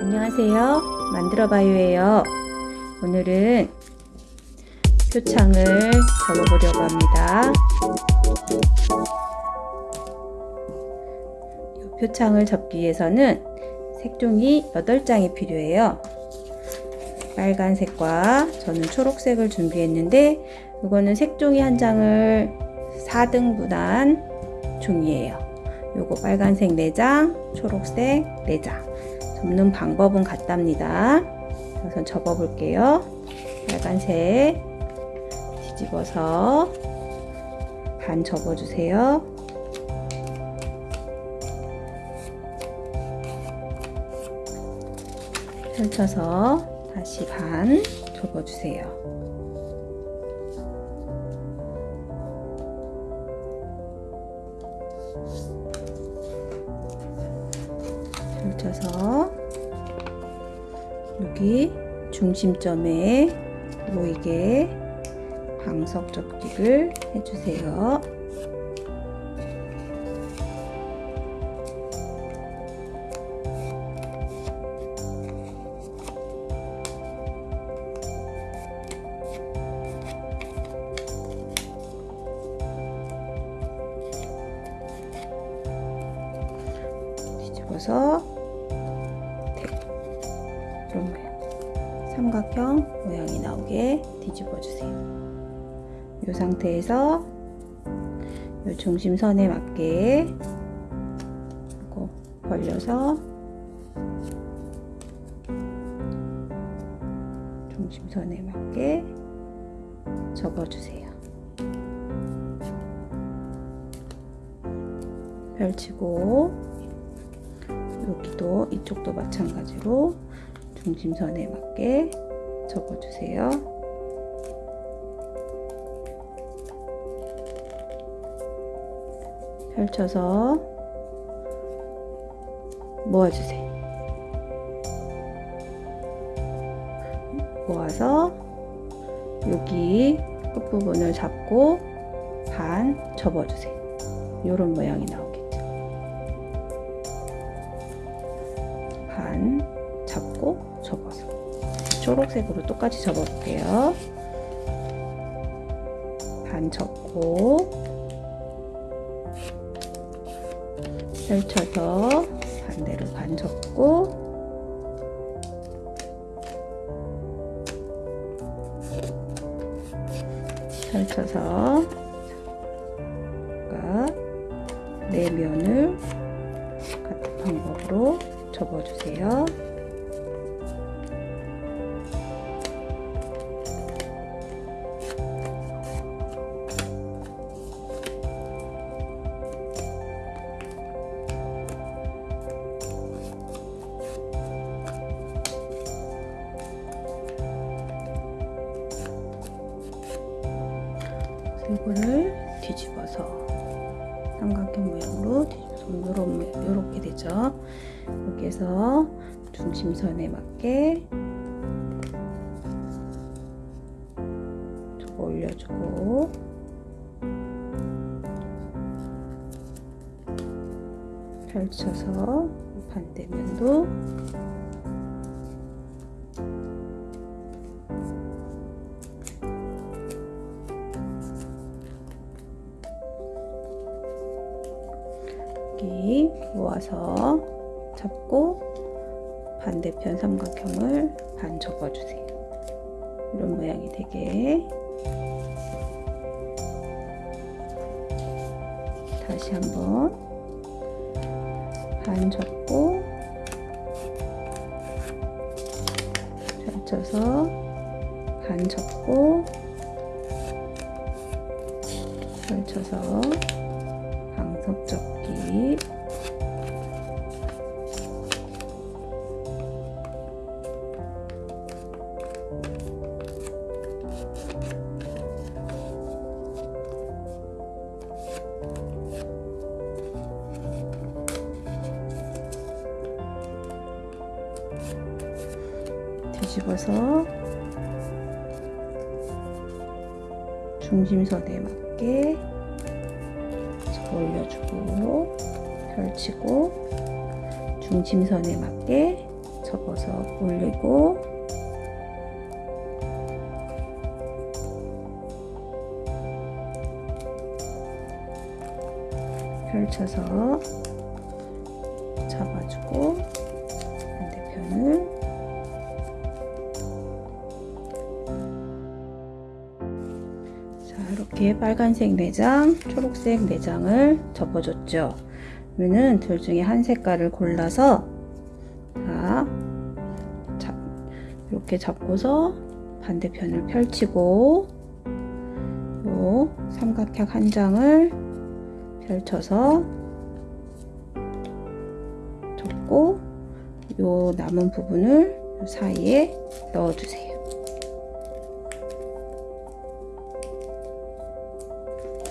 안녕하세요. 만들어봐요예요. 오늘은 표창을 접어보려고 합니다. 이 표창을 접기 위해서는 색종이 8장이 필요해요. 빨간색과 저는 초록색을 준비했는데 이거는 색종이 한 장을 4등분한 종이에요. 요거 빨간색 4장, 초록색 4장. 접는 방법은 같답니다. 우선 접어볼게요. 빨간색 뒤집어서 반 접어주세요. 펼쳐서 다시 반 접어주세요. 펼쳐서 여기 중심점에 모이게 방석 접기를 해주세요. 뒤집어서 삼각형 모양이 나오게 뒤집어 주세요. 이 상태에서 이 중심선에 맞게 하고 벌려서 중심선에 맞게 접어 주세요. 펼치고 여기도 이쪽도 마찬가지로 중심선에 맞게 접어주세요. 펼쳐서 모아주세요. 모아서 여기 끝부분을 잡고 반 접어주세요. 이런 모양이 나오겠죠. 반 잡고 접어서 초록색으로 똑같이 접어볼게요. 반 접고 펼쳐서 반대로 반 접고 펼쳐서 네 면을 같은 방법으로 접어주세요. 이거를 뒤집어서 삼각형 모양으로 뒤집어서 요렇게 되죠. 여기에서 중심선에 맞게 저거 올려주고 펼쳐서 반대면도 여기 모아서 잡고 반대편 삼각형을 반 접어주세요. 이런 모양이 되게 다시 한번 반 접고 펼쳐서 반 접고 펼쳐서 방석 접 기 뒤집어서 중심선에 맞게 올려주고 펼치고 중심선에 맞게 접어서 올리고 펼쳐서 자 이렇게 빨간색 내장, 초록색 내장을 접어줬죠. 그러면은 둘 중에 한 색깔을 골라서 자, 잡, 이렇게 잡고서 반대편을 펼치고 요 삼각형 한 장을 펼쳐서 접고 요 남은 부분을 요 사이에 넣어주세요.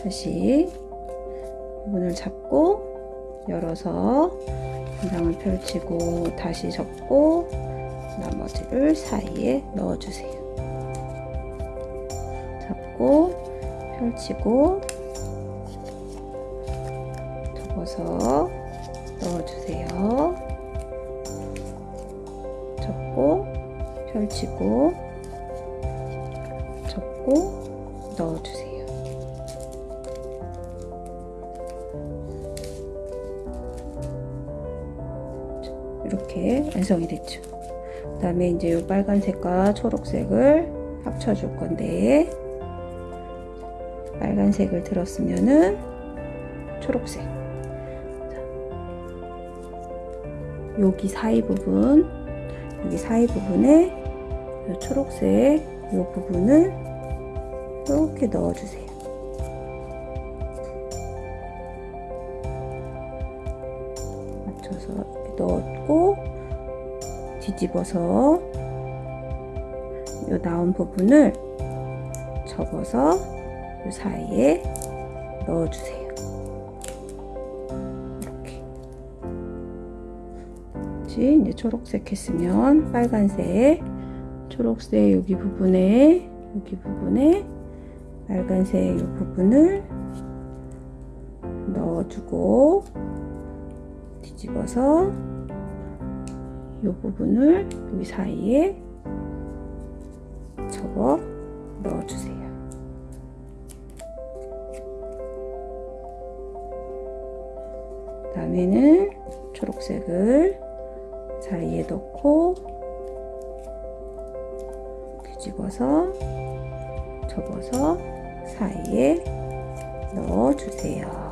다시 부분을 잡고 열어서 한 장을 펼치고 다시 접고 나머지를 사이에 넣어주세요. 잡고 펼치고 접어서 넣어주세요. 접고 펼치고 접고 넣어주세요. 이렇게 완성이 됐죠. 그 다음에 이제 이 빨간색과 초록색을 합쳐 줄 건데 빨간색을 들었으면은 초록색 여기 사이 부분 여기 사이 부분에 이 초록색 이 부분을 이렇게 넣어주세요. 맞춰서 넣었고 뒤집어서 이 나온 부분을 접어서 이 사이에 넣어주세요. 이렇게. 이제 초록색 했으면 빨간색, 초록색 여기 부분에 여기 부분에 빨간색 이 부분을 넣어주고 뒤집어서 이 부분을 여기 사이에 접어 넣어주세요. 다음에는 초록색을 사이에 넣고 뒤집어서 접어서 사이에 넣어주세요.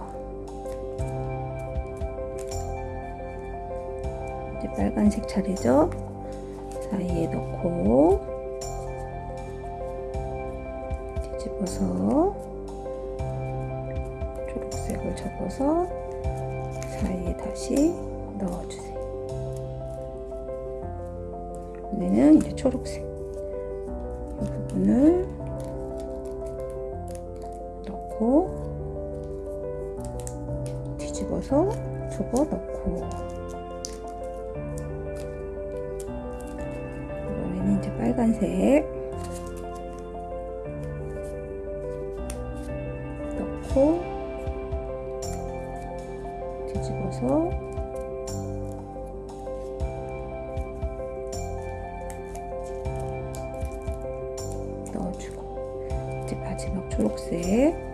빨간색 차례죠. 사이에 넣고 뒤집어서 초록색을 접어서 사이에 다시 넣어주세요. 이제는 이제 초록색 이 부분을 넣고 뒤집어서 접어 넣고 빨간색. 넣고 뒤집어서 넣어주고 이제 마지막 초록색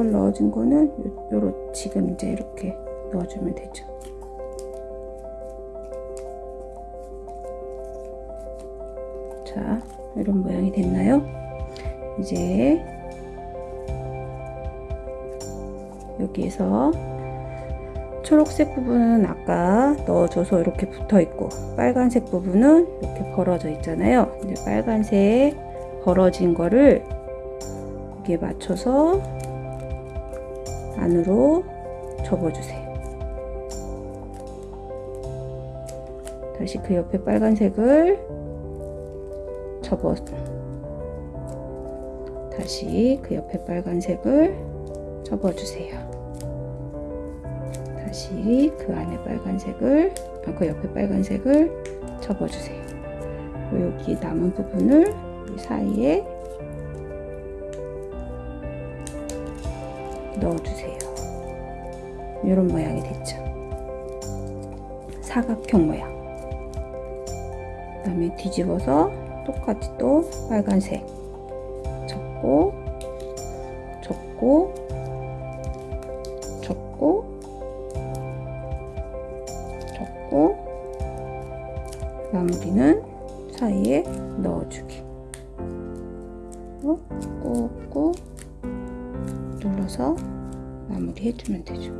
덜, 덜 넣어준 거는 요, 요로 지금 이제 이렇게 넣어주면 되죠. 자, 이런 모양이 됐나요? 이제 여기에서 초록색 부분은 아까 넣어줘서 이렇게 붙어 있고 빨간색 부분은 이렇게 벌어져 있잖아요. 이제 빨간색 벌어진 거를 여기에 맞춰서 안으로 접어주세요. 다시 그 옆에 빨간색을 접어 다시 그 옆에 빨간색을 접어주세요. 다시 그 안에 빨간색을 아, 그 옆에 빨간색을 접어주세요. 여기 남은 부분을 이 사이에 넣어주세요. 이런 모양이 됐죠. 사각형 모양. 그 다음에 뒤집어서 똑같이 또 빨간색 접고 접고 접고 접고 마무리는 사이에 넣어주기 마무리 해주면 되죠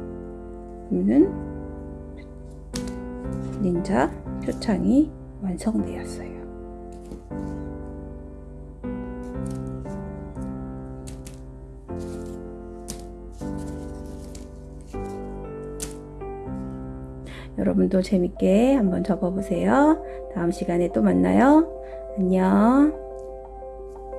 그러면은 닌자 표창이 완성되었어요 여러분도 재밌게 한번 접어보세요. 다음 시간에 또 만나요. 안녕.